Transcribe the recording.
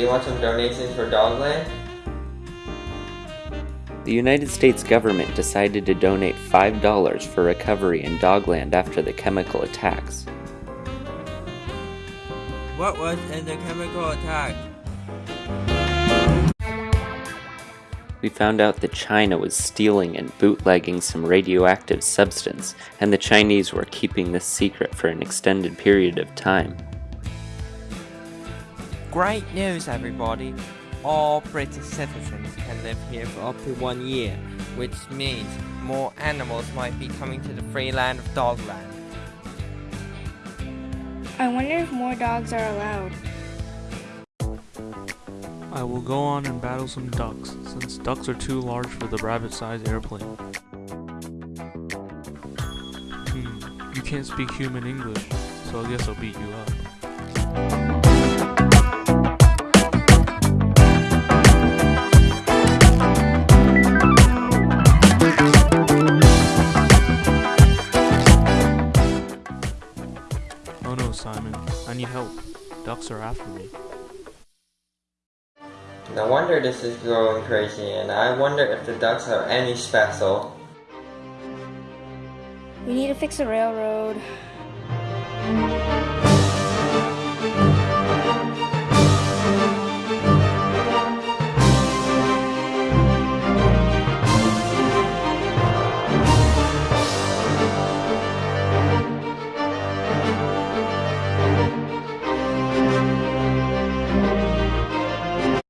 you want some donations for Dogland? The United States government decided to donate $5 for recovery in Dogland after the chemical attacks. What was in the chemical attack? We found out that China was stealing and bootlegging some radioactive substance, and the Chinese were keeping this secret for an extended period of time. Great news, everybody! All British citizens can live here for up to one year, which means more animals might be coming to the free land of Dogland. I wonder if more dogs are allowed. I will go on and battle some ducks, since ducks are too large for the rabbit-sized airplane. Hmm, you can't speak human English, so I guess I'll beat you up. Oh no, Simon. I need help. Ducks are after me. No wonder this is growing crazy, and I wonder if the ducks are any special. We need to fix the railroad.